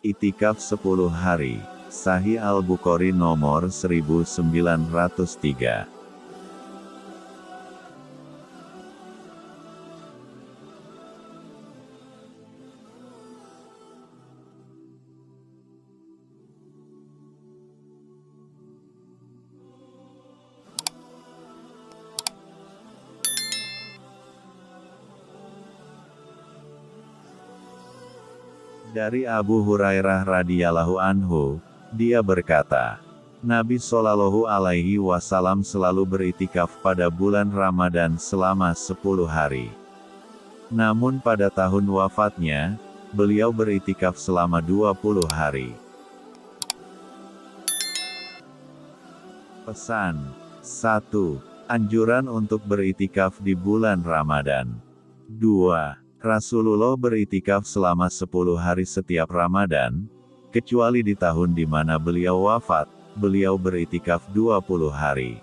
Itikaf 10 hari. Sahih Al-Bukhari nomor 1903. Dari Abu Hurairah radhiyallahu anhu, dia berkata, Nabi Shallallahu alaihi wasallam selalu beritikaf pada bulan Ramadan selama 10 hari. Namun pada tahun wafatnya, beliau beritikaf selama 20 hari. Pesan 1. Anjuran untuk beritikaf di bulan Ramadan. 2. Rasulullah beritikaf selama 10 hari setiap Ramadan, kecuali di tahun di mana beliau wafat, beliau beritikaf 20 hari.